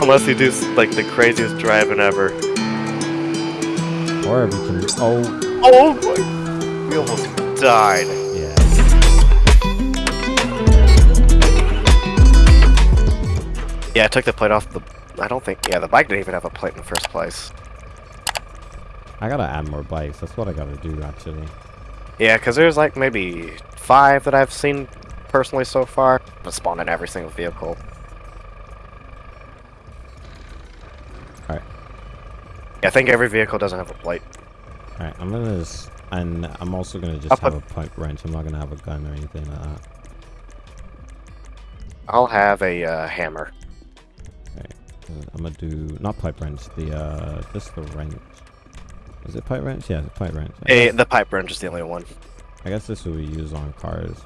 Unless you do like the craziest driving ever. Or we can. Oh. Oh boy! We almost died. Yeah. Yeah, I took the plate off the. I don't think. Yeah, the bike didn't even have a plate in the first place. I gotta add more bikes. That's what I gotta do, actually. Yeah, because there's like maybe five that I've seen personally so far. But spawn in every single vehicle. Alright. Yeah, I think every vehicle doesn't have a plate. Alright, I'm gonna just. And I'm also gonna just I'll have put- a pipe wrench. I'm not gonna have a gun or anything like that. I'll have a uh, hammer. Alright. uh, I'm gonna do. Not pipe wrench, the, uh. Just the wrench. Is it pipe wrench? Yeah, it's pipe wrench. I Eh, the pipe wrench is the only one. I guess this will be used on cars.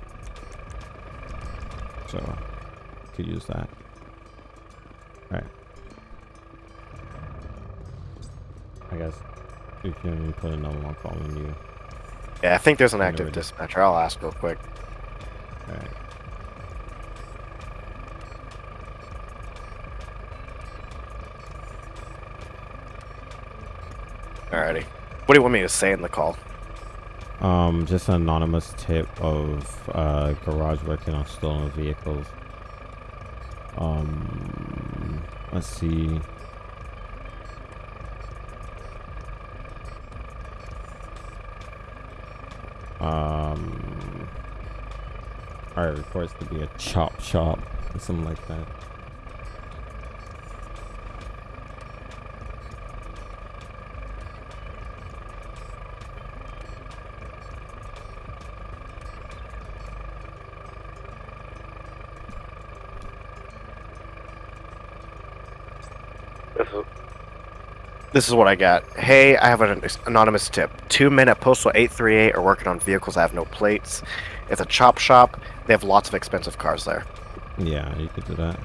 So, could use that. Alright. I guess if you need to put another one call when you. Yeah, I think there's an active dispatcher. I'll ask real quick. Alright. Alrighty. What do you want me to say in the call? Um, just an anonymous tip of uh, garage working on stolen vehicles. Um, let's see. Um, our reports to be a chop shop or something like that. This is what I got. Hey, I have an anonymous tip. Two men at Postal 838 are working on vehicles that have no plates. It's a chop shop. They have lots of expensive cars there. Yeah, you could do that.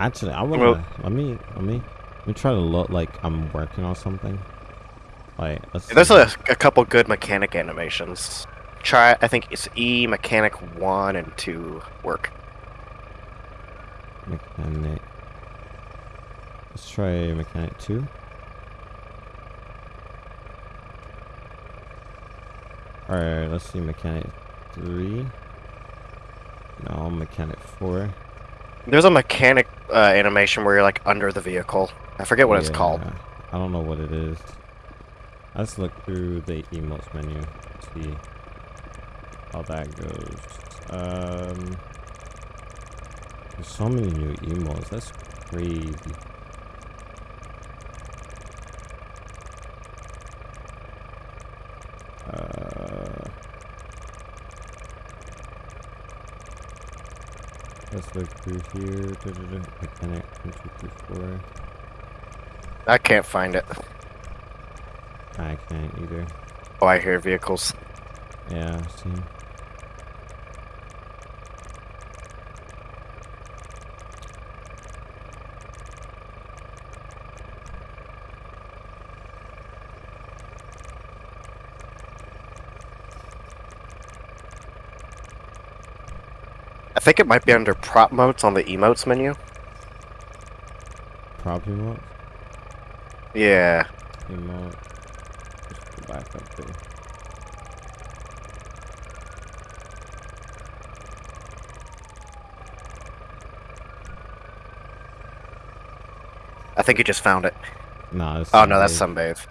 Actually, I wanna Well- let me let me let me try to look like I'm working on something. Let's There's a, a couple good mechanic animations. Try, I think it's E Mechanic 1 and 2 work. mechanic. Let's try mechanic two. Alright, let's see mechanic three. No, mechanic four. There's a mechanic uh, animation where you're like under the vehicle. I forget what it's called. I don't know what it is. Let's look through the emotes menu. See how that goes. Um, there's so many new emotes. That's crazy. Uh, let's look through here. Da-da-da. Mechanic one, two, three, four. I can't find it. I can't either. Oh, I hear vehicles. Yeah, same. I think it might be under prop modes on the emotes menu. Prop emote. Yeah. Emote. Just back up there. I think you just found it. It's Oh no, that's sunbathe. sunbathe.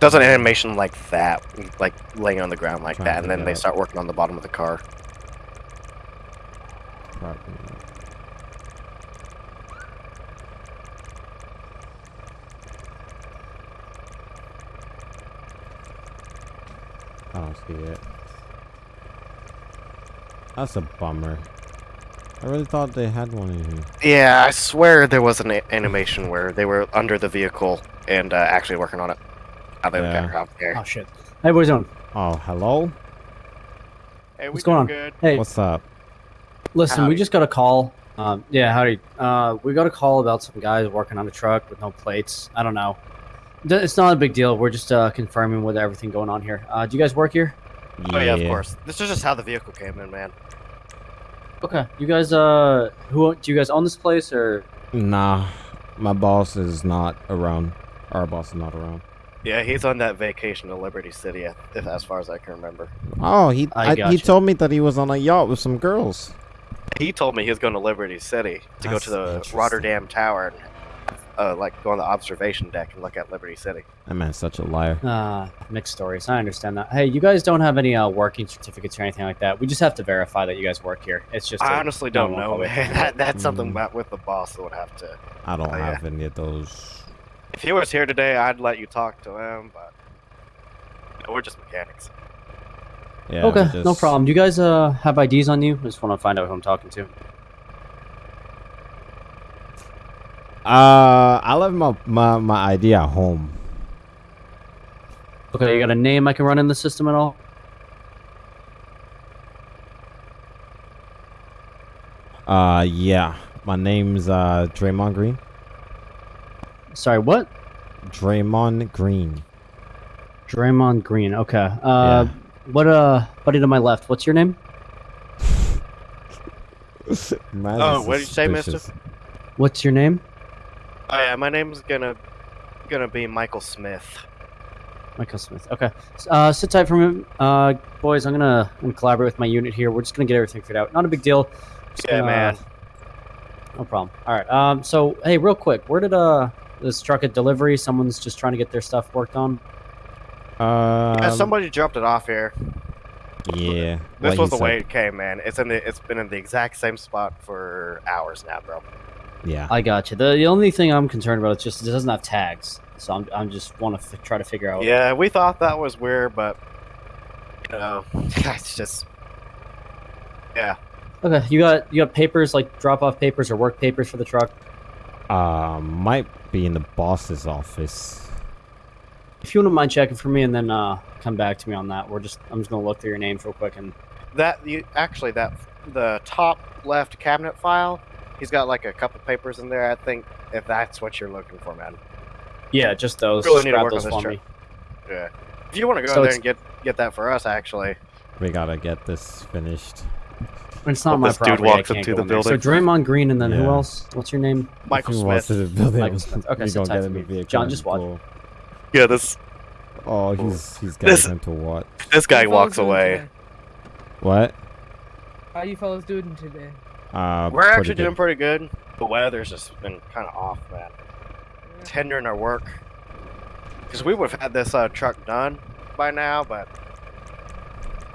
Does an animation like that, like laying on the ground like Trying that, and then they start working on the bottom of the car. Prop emote. I don't see it. That's a bummer. I really thought they had one in here. Yeah, I swear there was an animation where they were under the vehicle and uh, actually working on it. How they Yeah. got out there. Oh shit. Hey, what are you doing? Oh, hello? Hey, What's going on? Good. Hey, What's up? listen, we just got a call Um, yeah, howdy. Uh, we got a call about some guys working on a truck with no plates. I don't know. D- It's not a big deal. We're just uh, confirming with everything going on here. Uh, do you guys work here? Oh yeah, of course. This is just how the vehicle came in, man. Okay. You guys, uh, who do you guys own this place or? Nah, my boss is not around. Our boss is not around. Yeah, he's on that vacation to Liberty City, if as far as I can remember. Oh, he I I, he told me that he was on a yacht with some girls. He told me he was going to Liberty City to go to the. Rotterdam Tower and uh, like go on the observation deck and look at Liberty City. That man's such a liar. Uh, mixed stories. I understand that. Hey, you guys don't have any uh, working certificates or anything like that. We just have to verify that you guys work here. It's just. I a honestly don't know, man. That, that's something Mm. about with the boss that would have to. I don't yeah. have any of those. If he was here today, I'd let you talk to him, but you know, we're just mechanics. Yeah, okay, we no problem. Do you guys uh have IDs on you? I just want to find out who I'm talking to. Uh, I left my, my my ID at home. Okay, you got a name I can run in the system at all? Uh, yeah, my name's uh Draymond Green. Sorry, what? Draymond Green. Draymond Green. Okay. Uh, Yeah. what uh, buddy to my left? What's your name? Man's Oh, what did you say, mister? What's your name? Oh yeah, my name's gonna gonna be Michael Smith. Michael Smith. Okay. Uh, sit tight for a minute. Uh, boys, I'm gonna, I'm gonna collaborate with my unit here. We're just gonna get everything figured out. Not a big deal. Just Yeah, gonna- man. No problem. All right. Um. So, hey, real quick, where did uh this truck at delivery? Someone's just trying to get their stuff worked on. Uh, yeah, somebody dropped it off here. Yeah. This like was he the way it came, man. It's in the, it's been in the exact same spot for hours now, bro. Yeah. I got you. The, the only thing I'm concerned about is just it doesn't have tags. So I'm, I'm just want to f- try to figure out. Yeah, we thought that was weird, but you know, it's just yeah. Okay. You got you got papers like drop off papers or work papers for the truck. Uh, might be in the boss's office. If you wouldn't mind checking for me and then uh come back to me on that. We're just I'm just gonna look through your names real quick and That you actually that the top left cabinet file, he's got like a couple papers in there. I think if that's what you're looking for, man. yeah, just those. Really just need to grab work on those this for truck. me. Yeah. If you want to go So in there and get get that for us, actually. We gotta get this finished. It's not Hope my this dude property. I walks can't into the building. there. So building. Draymond Green and then who else? What's your name? Michael If he walks Smith. to the building, Michael Smith. Okay, we sit gonna tight get for in me. vehicle. John, just watch. go. Yeah, this Oh, he's he's got This- him to what? this guy walks away. today? What? How you fellas doing today? Uh, We're actually good. doing pretty good. The weather's just been kind of off, man. Yeah. It's hindering our work. Because we would have had this uh, truck done by now, but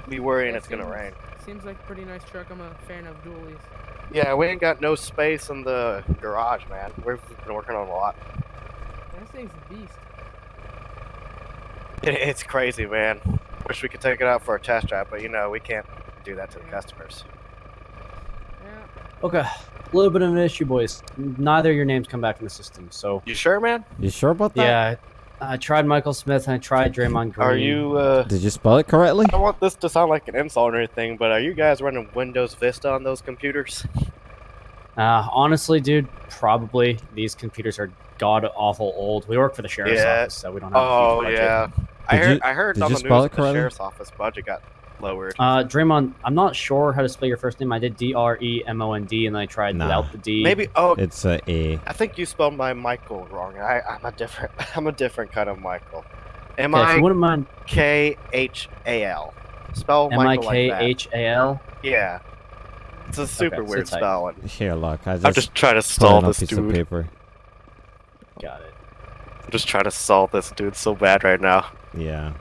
we worrying Yeah, it's gonna rain. Seems like a pretty nice truck. I'm a fan of dualies. Yeah, we ain't got no space in the garage, man. We've been working on a lot. That thing's a beast. It, it's crazy, man. Wish we could take it out for a test drive, but you know we can't do that to the customers. Yeah. Okay. A little bit of an issue, boys. Neither of your names come back in the system. So You sure, man? You sure about that? yeah, I tried Michael Smith and I tried Draymond Green. Are you? uh... Did you spell it correctly? I don't want this to sound like an insult or anything, but are you guys running Windows Vista on those computers? Uh, honestly, dude, probably these computers are god awful old. We work for the sheriff's Yeah. office, so we don't have. a Oh huge budget. yeah, I heard. you- I heard did on you the spell news it that the correctly? sheriff's office budget got lowered. Uh, Draymond, I'm not sure how to spell your first name. I did D R E M O N D, and I tried Nah. without the D. Maybe. Oh, It's a A. I think you spelled my Michael wrong. I, I'm a different. I'm a different kind of Michael. M Okay, I wouldn't mind, K H A L. Spell M I Michael K like that. H A L. Yeah. It's a super sit weird tight. spelling. Here, look. I just, I'm just trying to put stall it on a this piece of dude. paper. Got it. I'm just trying to stall this dude so bad right now. Yeah.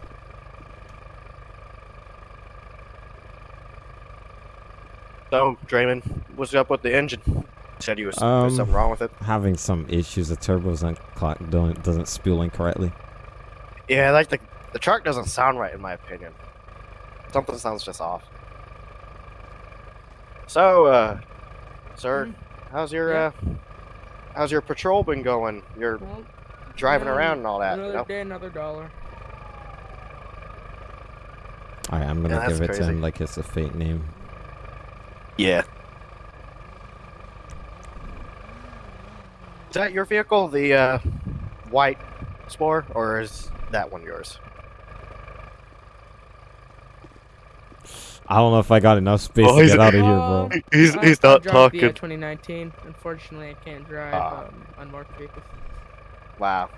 So, Draymond, what's up with the engine? Said you was Um, there's something wrong with it. Having some issues. The turbo doesn't clock, don't, doesn't spooling correctly. Yeah, like the the truck doesn't sound right in my opinion. Something sounds just off. So, uh, sir, how's your Yeah. uh, how's your patrol been going? You're Well, driving another- around and all that. You Another know? day, another dollar. Alright, I'm gonna Yeah, give it to him like it's a fake name. Yeah. Is that your vehicle, the uh, white Spore, or is that one yours? I don't know if I got enough space Oh, to get out of here, bro. Um, He's I- he's I not the, uh, talking. 2019. Unfortunately, I can't drive Ah. um, unmarked vehicles. Wow.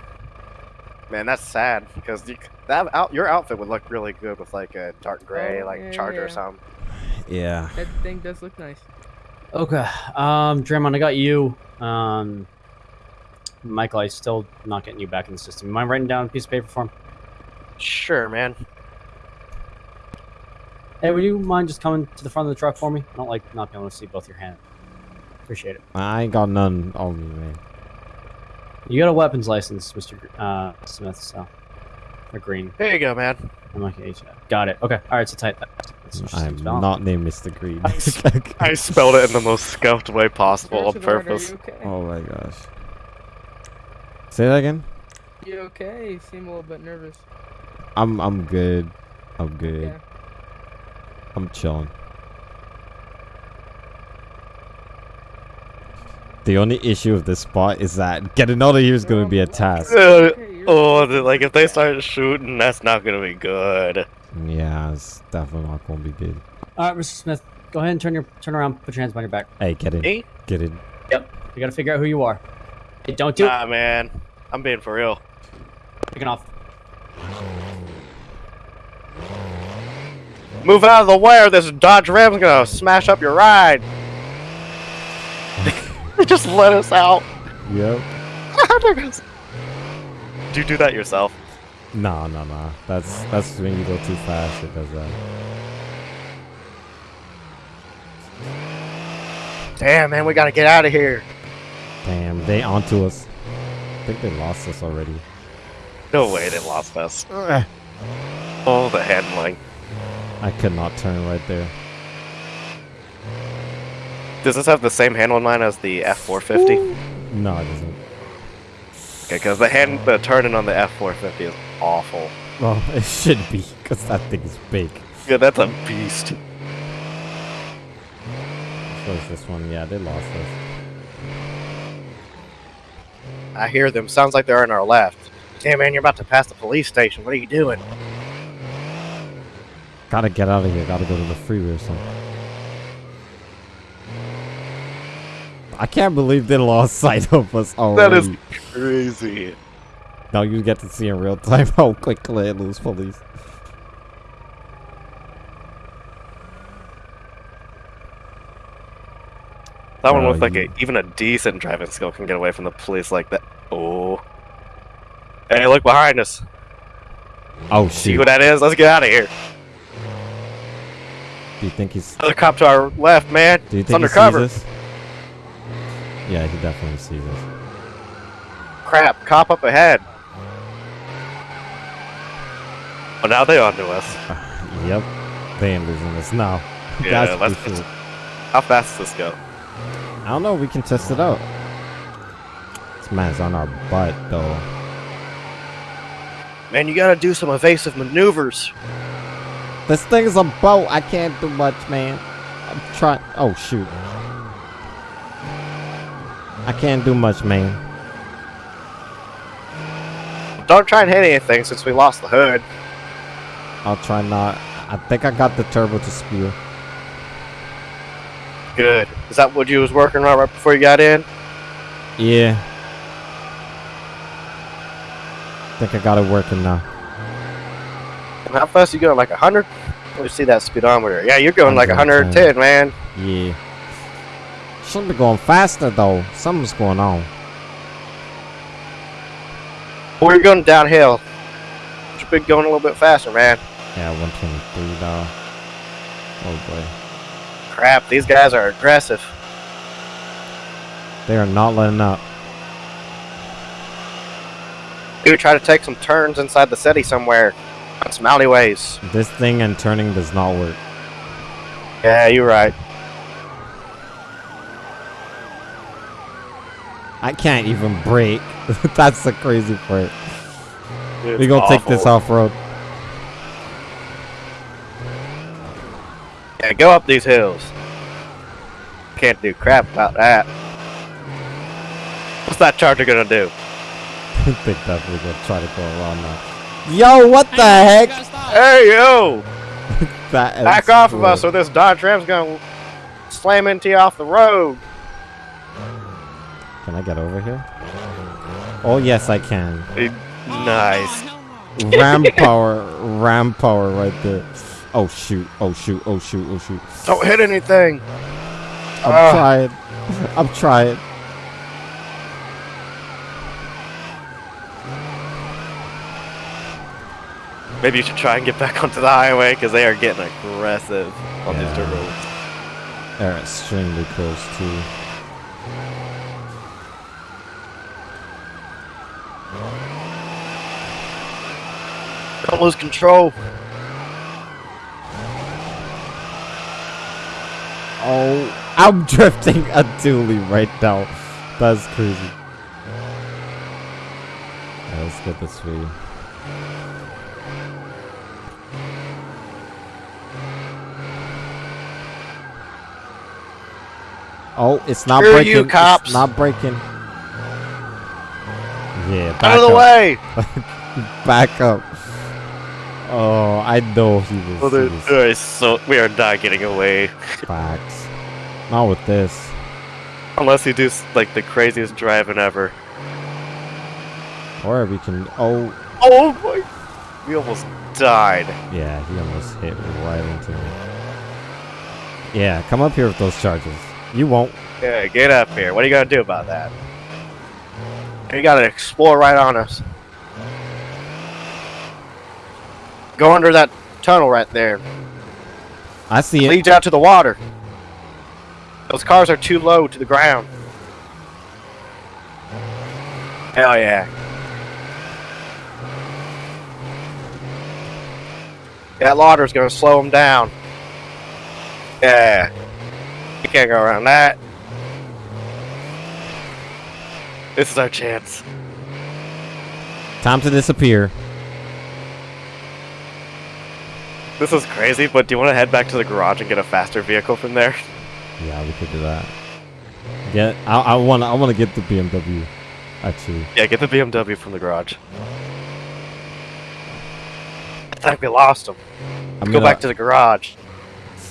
Man, that's sad because you, that out, your outfit would look really good with like a dark gray, Oh, like yeah, Charger or something. Yeah. That thing does look nice. Okay. Um, Draymond, I got you. Um, Michael, I still not getting you back in the system. You mind writing down a piece of paper for him? Sure, man. Hey, would you mind just coming to the front of the truck for me? I don't like not being able to see both your hands. Appreciate it. I ain't got none on me, man. You got a weapons license, Mr. Uh, Smith, so. Or Green. Here you go, man. I'm like, H- got it. Okay. All right, so type that. I'm not named Mr. Green. I spelled it in the most scuffed way possible on purpose. Are okay? oh my gosh. Say that again. You okay? You seem a little bit nervous. I'm I'm good. I'm good. Yeah. I'm chilling. The only issue with this spot is that getting out of here is gonna be a task. Uh, oh, like if they start shooting, that's not gonna be good. Yeah, it's definitely not gonna be good. All right, Mr. Smith, go ahead and turn your turn around. Put your hands behind your back. Hey, get in. Me? Get in. Yep. You gotta figure out who you are. Hey, don't do it. Nah, man. I'm being for real. Picking off. Move out of the way, or this Dodge Ram's gonna smash up your ride. Just let us out. Yep. Do you do that yourself? No, no, no. That's that's when you go too fast. It does that. Damn, man, we gotta get out of here. Damn, they onto us. I think they lost us already. No way they lost us. Eh. Oh, the handling. I could not turn right there. Does this have the same handling line as the F450? No, it doesn't. Okay, because the hand, the turning on the F450 is awful. Well, it should be, because that thing is big. Yeah, that's a beast. So is this one? Yeah, they lost us. I hear them. Sounds like they're on our left. Damn, man, you're about to pass the police station. What are you doing? Gotta get out of here. Gotta go to the freeway or something. I can't believe they lost sight of us already. Oh, that is crazy. Now you get to see in real time how quickly it lose police. That one looks like a, even a decent driving skill can get away from the police like that. Oh. Hey, look behind us. Oh shit. See shoot! what that is? Let's get out of here. Do you think he's? Another cop to our left, man. Do you it's think he undercover. sees us? Yeah, I can definitely see this. Crap, cop up ahead. Oh, now they onto us. Yep, they ain't losing us now. Yeah, That's let's. for sure. How fast does this go? I don't know. We can test it out. This man's on our butt though. Man, you gotta do some evasive maneuvers. This thing is a boat. I can't do much, man. I'm trying. Oh shoot! I can't do much, man. Don't try and hit anything since we lost the hood. I'll try not. I think I got the turbo to spew. Good. Is that what you was working on right before you got in? Yeah. I think I got it working now. And how fast you going? Like 100? Let me see that speedometer. Yeah, you're going like 110. 110, man. Yeah. Should be going faster though. Something's going on. You're going downhill. Should be going a little bit faster, man. Yeah, 123 now. Oh boy. Crap, these guys are aggressive. They are not letting up. Dude, try to take some turns inside the city somewhere. On some alleyways. This thing and turning does not work. Yeah, you're right. I can't even brake. That's the crazy part. It's We gonna take this off road. Yeah, go up these hills. Can't do crap about that. What's that charger gonna do? they definitely gonna try to go around now. Yo, what the heck? Hey yo! That is Back off of us, or this Dodge Ram's gonna slam into you off the road. Can I get over here? Oh yes, I can. Nice. Ram power, ram power right there. Oh shoot! Oh shoot! Oh shoot! Oh shoot! Don't hit anything. I'm Ah. trying. I'm trying. Maybe you should try and get back onto the highway because they are getting aggressive on these dirt roads. They're extremely close too. Don't lose control. Oh, I'm drifting a dually right now. That's crazy. Alright, let's get this way. Oh, it's not Screw breaking. you, cops. It's not breaking. Yeah, back Out of the up. way. Back up. Oh, I know he was. Well, there- there is so we are not getting away facts. Not with this. unless you do like the craziest driving ever. Or we can. Oh, Oh my! We almost died. yeah, he almost hit right into me. Yeah, come up here with those charges. You won't. Yeah, get up here. What are you gonna do about that? You gotta explore right on us. Go under that tunnel right there. I see it. Leads out to the water. Those cars are too low to the ground. Hell yeah. That water's gonna slow them down. Yeah. You can't go around that. This is our chance. Time to disappear. This is crazy, but do you want to head back to the garage and get a faster vehicle from there? Yeah, we could do that. Get. I. I want. I want to get the BMW. Actually. Yeah, get the BMW from the garage. I think we lost him. I'm Go back to the garage.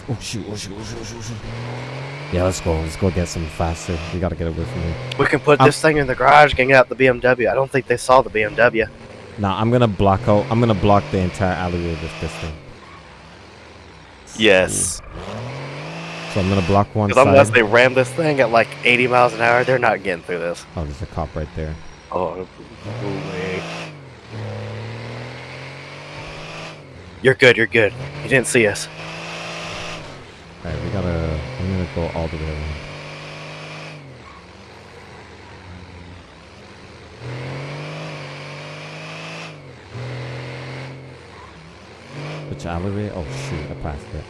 Oh shoot! Oh shoot! Oh shoot! Oh shoot! Oh shoot! Yeah, let's go. Let's go get some faster. We gotta get away from here. We can put Um, this thing in the garage get out the BMW. I don't think they saw the BMW. Nah, I'm gonna block out. I'm gonna block the entire alleyway with this thing. Yes. Mm. So I'm gonna block one Because unless they ram this thing at like 80 miles an hour, they're not getting through this. Oh, there's a cop right there. Oh, way. You're good, you're good. You didn't see us. Alright, we gotta. I'm gonna go all the way around. Which alleyway? Oh shoot, I passed it.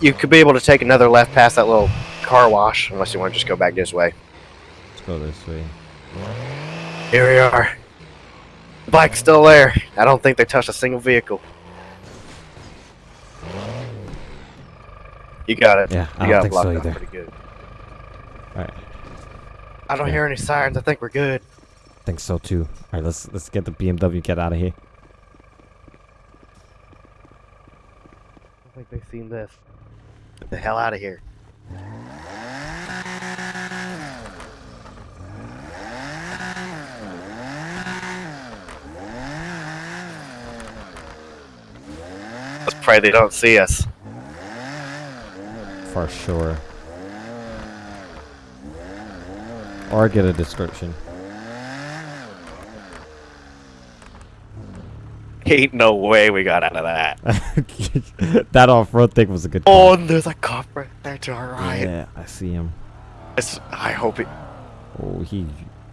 You could be able to take another left past that little car wash, unless you want to just go back this way. Let's go this way. Here we are. The bike's still there. I don't think they touched a single vehicle. You got it. Yeah, I you don't got it blocked so pretty good. Alright, I don't Yeah. hear any sirens. I think we're good. I think so too. Alright, let's let's get the BMW, get out of here. I think they've seen this. Get the hell out of here. Let's pray they don't see us. For sure. Or get a description. Ain't no way we got out of that. that off-road thing was a good Oh, and there's a cop right there to our right. Yeah, I see him. It's- I hope he Oh, he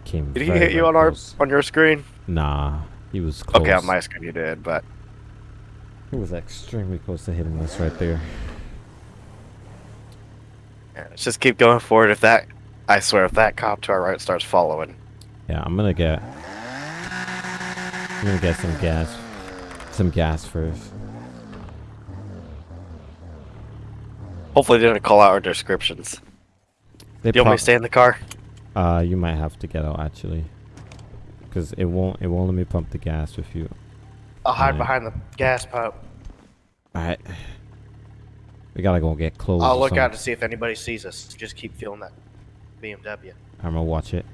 came. did. He hit you on our on your screen? Nah, he was close. Okay, on my screen you did, but He was extremely close to hitting us right there. yeah, let's just keep going forward. If that, I swear, if that cop to our right starts following, Yeah, I'm gonna get. I'm gonna get some gas. Some gas first. hopefully they didn't call out our descriptions. They Do you want me pro- to stay in the car? Uh, you might have to get out actually, because it won't it won't let me pump the gas with you. I'll hide Alright. behind the gas pump. All right, we gotta go get close. I'll or look out to see if anybody sees us. Just keep feeling that BMW. I'm gonna watch it.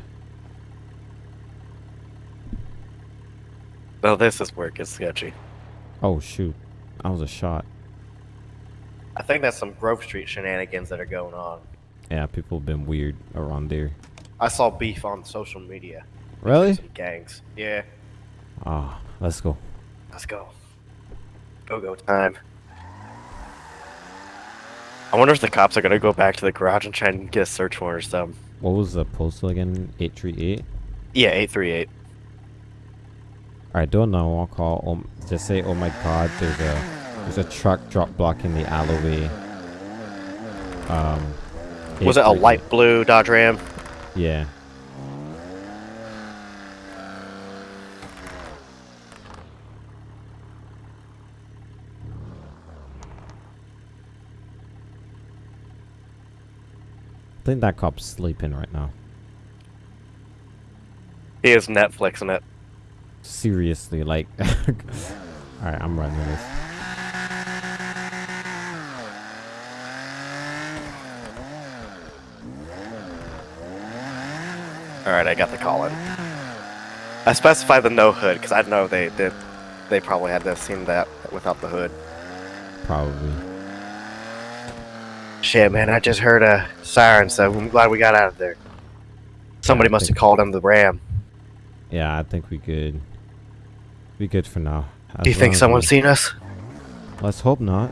No, this is where it gets sketchy. Oh shoot, I was a shot. I think that's some Grove Street shenanigans that are going on. Yeah, people have been weird around there. I saw beef on social media. Really? Some gangs. Yeah. Ah, let's go. Let's go. Go go time. I wonder if the cops are gonna go back to the garage and try and get a search warrant or something. What was the postal again? Eight three eight. Yeah, eight three eight. All right, do a 911 call. Um, just say, "Oh my God, there's a there's a truck drop blocking the alleyway." Um, Was it a 838. light blue Dodge Ram? Yeah. I think that cop's sleeping right now. He is Netflixing it. Seriously, like. Alright, I'm running this. All right, I got the call in. I specified the no hood because I know they did. They probably had to have seen that without the hood. Probably. Shit, man! I just heard a siren, so I'm glad we got out of there. Somebody I must have called him the Ram. Yeah, I think we good. We good for now. Do you think someone's we- seen us? Let's hope not.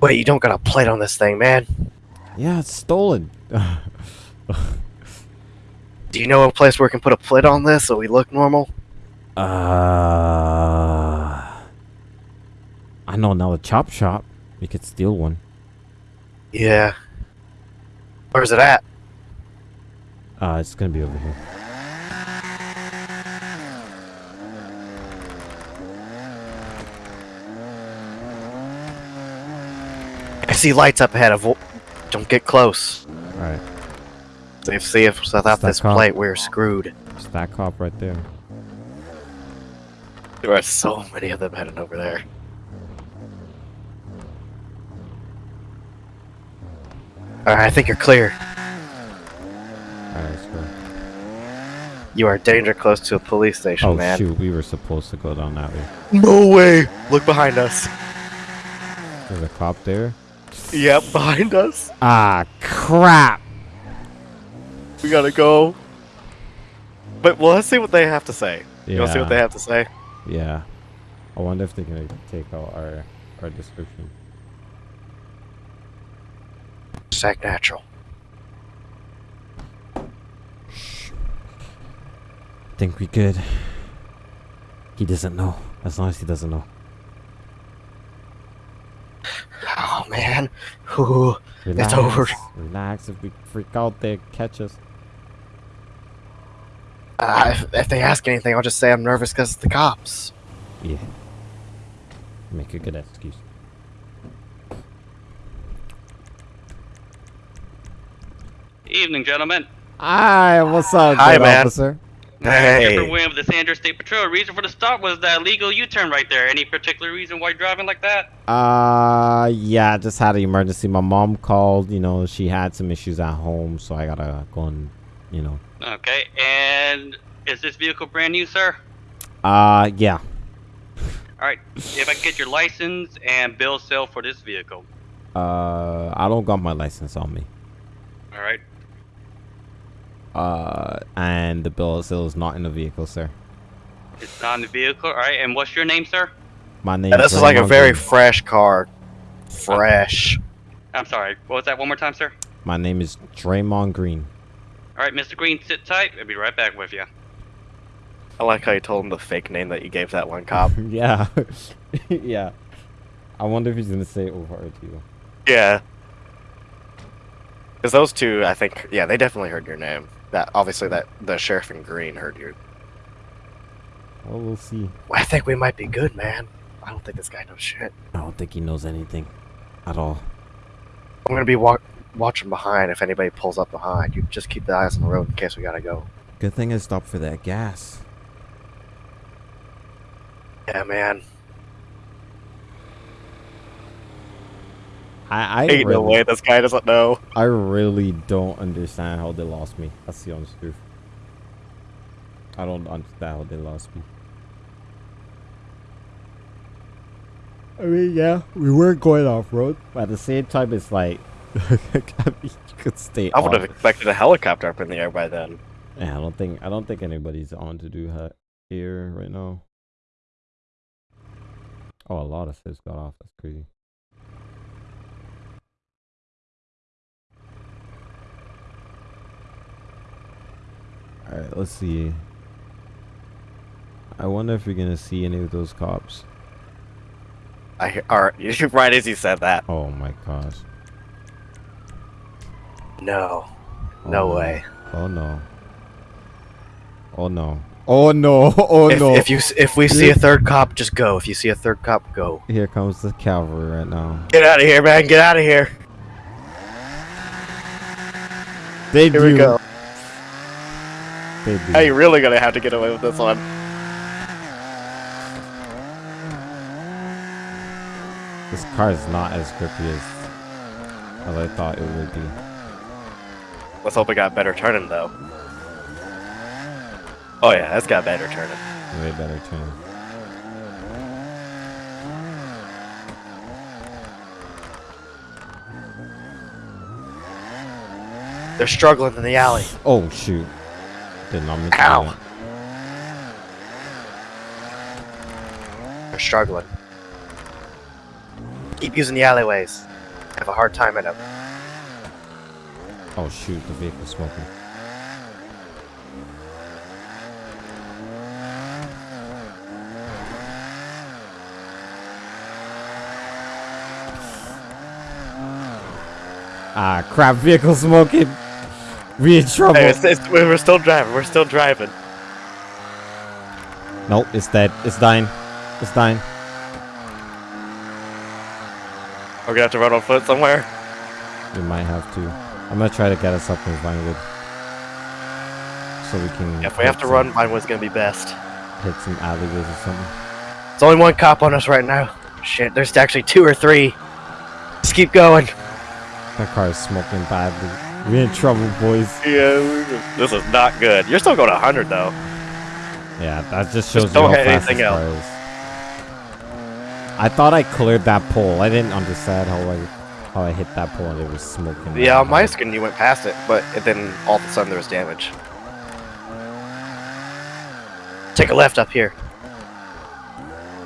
Wait, you don't got a plate on this thing, man. Yeah, it's stolen. Do you know a place where we can put a plate on this so we look normal? Uh, I know another chop shop. We could steal one. Yeah. Where's it at? Uh, it's gonna be over here. See lights up ahead. Of don't get close. All right, See if see if without this up. plate we're screwed. it's that cop right there. There are so many of them heading over there. Alright, I think you're clear. All right, let's go. You are danger close to a police station, Oh man. shoot, we were supposed to go down that way. No way! Look behind us. There's a cop there. Yep, behind us. Ah, crap! We gotta go. But well, let's see what they have to say. You Yeah, wanna see what they have to say? yeah. I wonder if they're gonna take out our our description. Sack natural. Think we could. He doesn't know. As long as he doesn't know. Oh man. Ooh. Relax, It's over. Relax. If we freak out, they catch us. Uh, if, if they ask anything, I'll just say I'm nervous because the cops. Yeah. Make a good excuse. Evening, gentlemen. Hi, what's up, Hi, good man. officer? Hey. Williams with the San Andreas State Patrol. Reason for the stop was that legal U-turn right there. Any particular reason why you're driving like that? Uh, yeah, I just had an emergency. My mom called. You know, she had some issues at home, so I gotta go and, you know. Okay, and is this vehicle brand new, sir? Uh, yeah. All right, if I can get your license and bill of sale for this vehicle. Uh, I don't got my license on me. All right, Uh, and the bill of sale is not in the vehicle, sir. it's not in the vehicle. All right, and what's your name, sir? My name. Yeah, this is like a very fresh car. Fresh. I'm sorry. What was that? One more time, sir. My name is Draymond Green. All right, Mr. Green, sit tight. I'll be right back with you. I like how you told him the fake name that you gave that one cop. yeah, yeah. I wonder if he's gonna say over to you. yeah. Because those two, I think, yeah, they definitely heard your name. That obviously that the sheriff in green heard you. Well, we'll see. Well, I think we might be good, man. I don't think this guy knows shit. I don't think he knows anything at all. I'm gonna be watching behind if anybody pulls up behind. You just keep the eyes on the road in case we gotta go. Good thing I stopped for that gas. Yeah, man. I I Ain't no really, way this guy doesn't know. I really don't understand how they lost me. That's the honest truth. I don't understand how they lost me. I mean, yeah, we were going off road, but at the same time, it's like I mean, you could stay. I would have expected a helicopter up in the air by then. Yeah, I don't think I don't think anybody's on to do that here right now. Oh, a lot of fish got off. That's crazy. All right, let's see. I wonder if you're gonna see any of those cops. I or, right as you said that. Oh my gosh. No. Oh, No way. Oh no. Oh no. Oh no. Oh if, no. if you if we see a third cop, just go. If you see a third cop, go. Here comes the cavalry right now. Get out of here, man. Get out of here. They Here we do. Go. They do. How you really gonna have to get away with this one? This car is not as grippy as, as I thought it would be. Let's hope it got better turning though. Oh yeah, it's got better turning. Way better turning. They're struggling in the alley. Oh shoot! Did not mean Ow. They're struggling. Keep using the alleyways. Have a hard time in them. Oh shoot! The vehicle's smoking. Ah crap! Vehicle smoking. We in trouble. Hey, it's, it's, we're still driving. We're still driving. Nope, it's dead. It's dying. It's dying. We're gonna have to run on foot somewhere. We might have to. I'm gonna try to get us up in Vinewood. So we can. If we have to some- run, mine was gonna be best. Hit some alleyways or something. There's only one cop on us right now. Shit, there's actually two or three. Just keep going. That car is smoking badly. We're in trouble, boys. Yeah, this is not good. You're still going 100 though. Yeah, that just shows Just you don't how fast anything this is. I thought I cleared that pole. I didn't understand how I how I hit that pole and it was smoking. Yeah, on my screen you went past it, but it then all of a sudden there was damage. Take a left up here.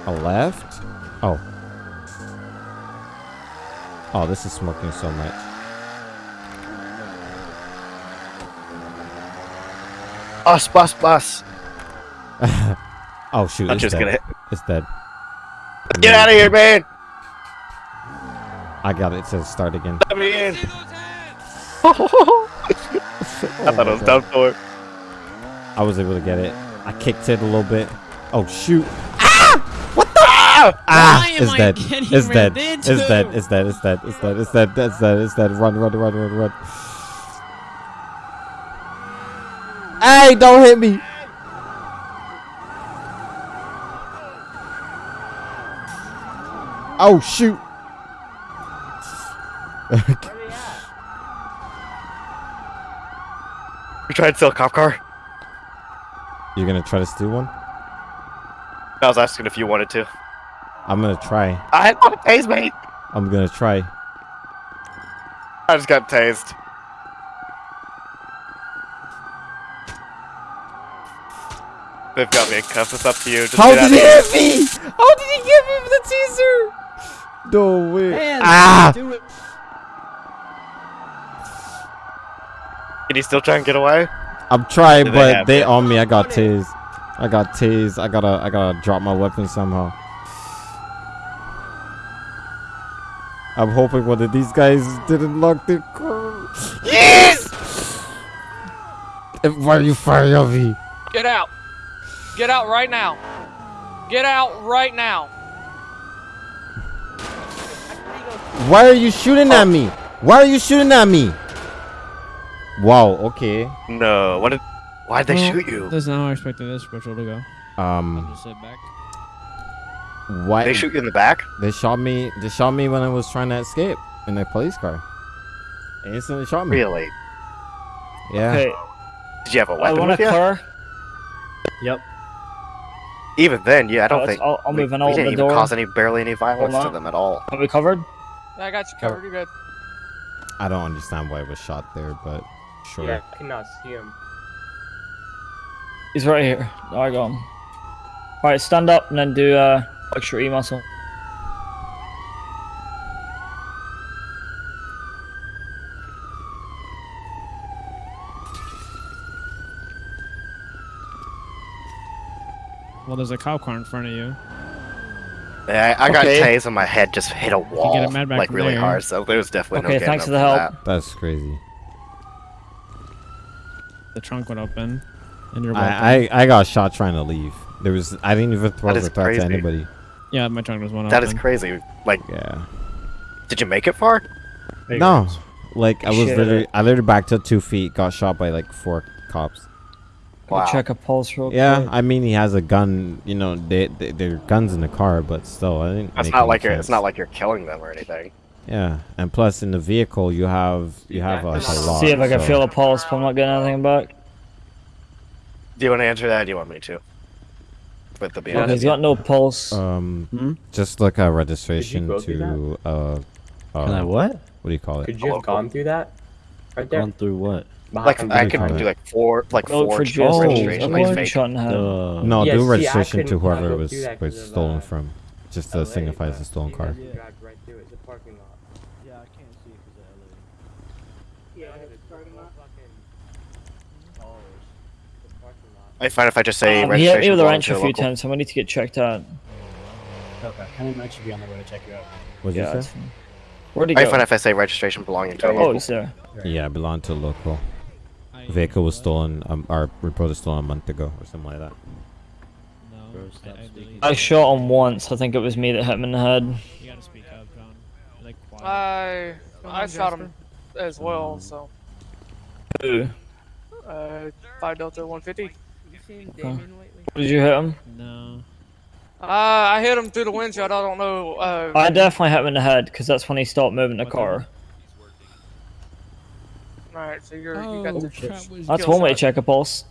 A left? Oh. Oh, this is smoking so much. Bus, bus, bus. oh shoot! I'm just dead. gonna hit. It's dead. Get out of here, man. I got it to start again. Let me in. Oh I thought it was done for. I was able to get it. I kicked it a little bit. Oh shoot! Ah! Ah! Why am It's I dead. getting It's dead. It's dead. It's dead. It's dead. It's dead. It's dead. It's dead. It's dead. Run! Run! Run! Run! Run! Hey! Don't hit me! Oh shoot! We tried to steal a cop car. You're gonna try to steal one? I was asking if you wanted to. I'm gonna try. I want to tase me. I'm gonna try. I just got tased. They've got me in cuffs. It's up to you. Just How get did he out hit me? How did he give me the teaser? No way. Man, ah! Can you still try and get away? I'm trying, Do but have they it? on me. I got tased. I got tased. I gotta, I gotta drop my weapon somehow. I'm hoping one of these guys didn't lock the car. Yes! Why are you firing on me? Get out. Get out right now. Get out right now. Why are you shooting at me? Why are you shooting at me? Wow. Okay. No. What did? Why'd they Well, shoot you? That's not how I expected this patrol to go. I'll Um. just sit back. Why They shoot you in the back? They shot me. They shot me when I was trying to escape in a police car. They instantly shot me. Really? Yeah. Okay, Did you have a weapon I want with to you? clear. Yep. Even then, yeah, I don't Uh, think I'll, I'll we, move in. we I'll open didn't even door. cause any barely any violence to them at all. Are we covered? Yeah, I got you covered. You're good. I don't understand why it was shot there, but sure. Yeah, I cannot see him. He's right here. I got him. Alright, stand up and then do uh extra E muscle. Well, there's a cop car in front of you. Yeah, I, I got Okay. tased and my head just hit a wall get a med bag like really there. hard, so there was definitely Okay, no thanks getting for the help. from That's crazy. The trunk would open, and you're welcome. I, I I got shot trying to leave. There was I didn't even throw That the is threat to crazy. anybody. yeah, my trunk was one that. That open. is crazy. Like, Yeah. did you make it far? No. Like I was Shit. literally I literally backed up two feet, got shot by like four cops. Wow. Check a pulse real Yeah, quick. I mean he has a gun. You know, they, they they're guns in the car, but still, I didn't. That's not any like you're. It's not like you're killing them or anything. Yeah, and plus in the vehicle you have you have like a lot. See if I can so- feel a pulse, but I'm not getting anything back. Do you want to answer that? Or do you want me to? With the Okay, he's got no pulse. Um, Hmm? just like a registration to uh, uh, Can I what? what do you call it? Could you have gone through that? Right there. Gone through what? Like Behind- I do you call could it? do like four, like Go four for ch- just registration, a like one fake. shot in the head. No, Yeah, do see, registration to whoever it was through that was 'cause stolen uh, from, just to LA, signify it's a stolen you car. guys right through it. It's a parking lot. Yeah, I can't see because of Yeah, it's parking lot. Oh, it's a parking lot. I find if I just say Um, he hit me registration with a belongs wrench to a a few local. times, so I need to get checked out. Okay. Can I actually be on the way to check you out? What did Yeah, you say? fine. Where'd he I find if I say registration belonging to a Oh, local. he's there. Yeah, it belonged to a local. I- Vehicle was stolen, um, or reported stolen a month ago or something like that. No, Bro, I, I. I shot him once. I think it was me that hit him in the head. you gotta speak up, John. Like quiet. I I on, shot him as well. So Who? uh, five delta 150. You seen Damien lately? Did you hit him? no. Uh, I hit him through the windshield. I don't know. Uh, I definitely hit him in the head because that's when he stopped moving the car. all right, so you're Oh, you got the. that That's one way to check a pulse.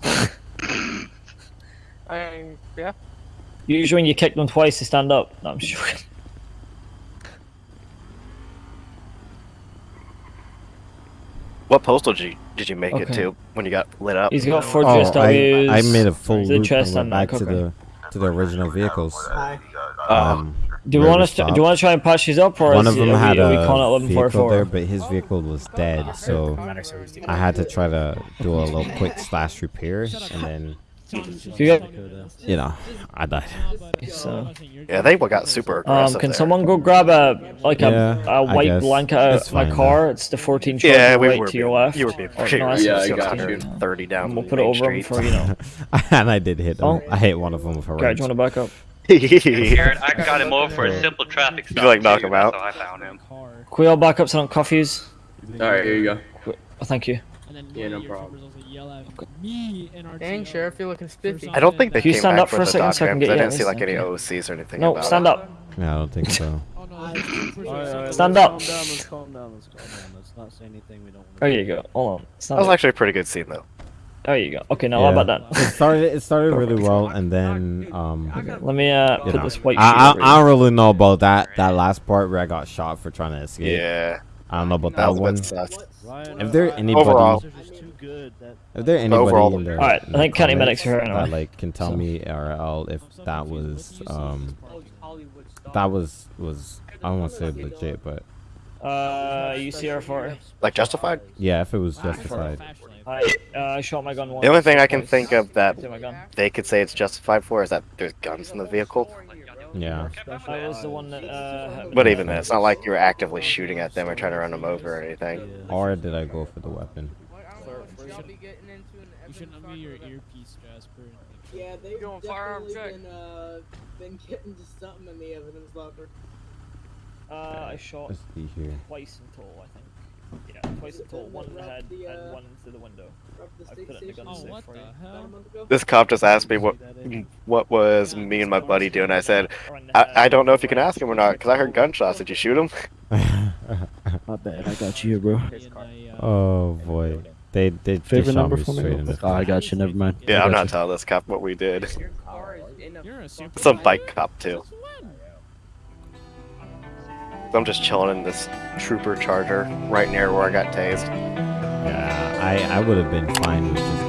I yeah. Usually when you kick them twice, they stand up. No, I'm sure. What postal did you, did you make it to when you got lit up? He's got four Oh, I, GSWs. I made a full to the loop chest and went and back back, to the to the original vehicles. Um, Um, Do you want? To, do you want to try and patch these up, or One is of them it, had are we, a we calling it vehicle there, but his vehicle was dead, so I had to try to do a little quick slash repair, and then You got- you know I died. So- yeah, they got super Um, can there. someone go grab a like Yeah, a, a I white blanket out of my fine, car? It's the 14 truck Yeah, we right were to your left. you were being Or- pretty no, Yeah, I got you. Thirty down. And we'll Main put it over him Street. before you know. and I did hit him. Oh. I hit one of them with a Garrett, wrench. do you want to back up? Garrett, I got him over for a simple traffic stop. like knock too, him that's out? how I found him. Car. Can we all back up so I don't cuff yous? Alright, here you go. Oh, thank you. Yeah, no problem. troopers also yell at me and our Dang, Sheriff, you're looking spiffy. I don't think they you came stand back up for for a the second doc so I can cam, get 'cause I didn't see like any Thank you. OCs or anything No, about stand it. up. Yeah, I don't think so. Stand up. Calm down, let's calm down, let's calm down. Let's not say anything we don't want There you go. Hold on. That Stand was up. actually a pretty good scene though. There you go. Okay, now Yeah. how about It that? started. It started really well, and then um, Let me uh put know, this white I, I, I don't really know about that that last part where I got shot for trying to escape. Yeah, I don't know about that that one. bit. If there anybody, Overall. if there anybody Overall- in the, Alright, in I think county medics are here that like can tell So- me RL if that was um that was was I don't want to say legit, but Uh, UCR4. Like justified. yeah, if it was justified. I uh, shot my gun once. The only thing I can think of that To my gun. they could say it's justified for is that there's guns in the vehicle. Yeah, That was the one that uh. But even then, it's not like you're actively shooting at them or trying to run them over or anything. or did I go for the weapon? Y'all be getting into an You shouldn't have your earpiece, Jasper. Yeah, they've Doing firearm definitely check. been, uh, been getting to something in the evidence locker. Uh, I shot Let's see here. twice in total, I think. Yeah, twice in total. One in the head The, uh, and one into the window. the I state put it in the gun Oh, safe what for the you. hell? This cop just asked me what what was me and my buddy doing. I said, I, I don't know if you can ask him or not because I heard gunshots. Did you shoot him? My bad. I got you bro. oh boy. They they, they Favorite shot number me for me? Oh, I got you. Never mind. Yeah, I'm not you. telling this cop what we did. Your car is in a You're a super. Some bike cop too. I'm just chilling in this trooper charger right near where I got tased. Yeah, I I would have been fine with just.